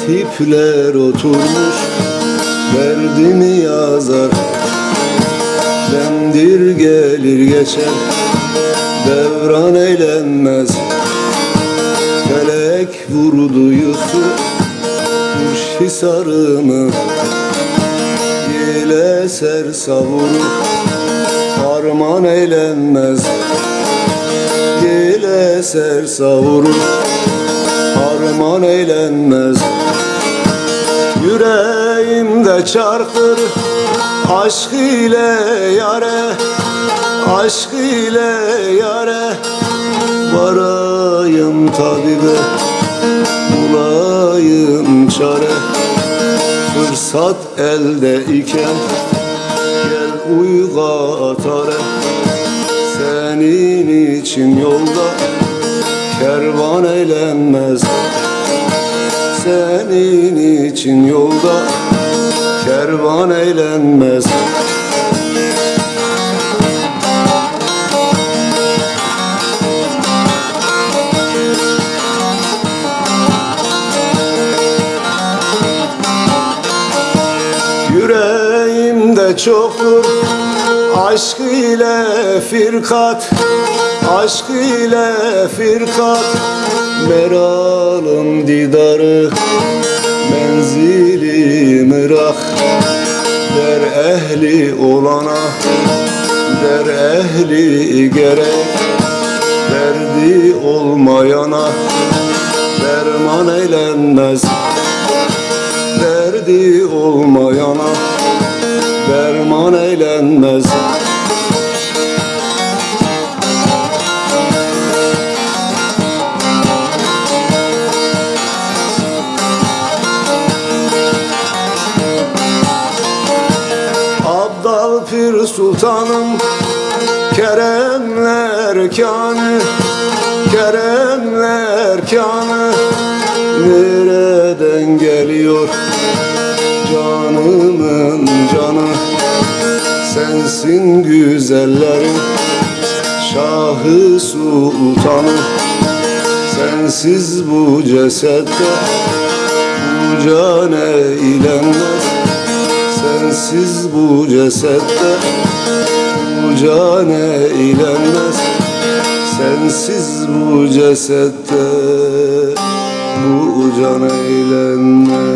Katipler oturmuş Derdimi yazar. Demdir gelir geçer Devran eğlenmez. Felek vurdu yıktı Kuş hisarımı. Yel eser savurur Harman eğlenmez. Yel eser savurur Harman eğlenmez. Yüreğimde çarpır Aşk ile yare Aşk ile yare. Varayım tabibe Bulayım çare. Fırsat elde iken Gel uyga atare. Senin için yolda Kervan eğlenmez Senin için yolda Kervan eğlenmez. Yüreğimde çoktur Aşk ile firkat Aşk ile firkat Meralım didarı Menzili mırak Der ehli olana Der ehli gerek Derdi olmayana Derman eğlenmez Derdi olmayana Derman eğlenmez Sultanım Keremler kanı Keremler kanı Nereden geliyor Canımın canı? Sensin güzellerin Şahı sultanı. Sensiz bu cesette Bu can eğlenmez Sensiz bu cesette Bu can eğlenmez Sensiz bu cesette Bu can eğlenmez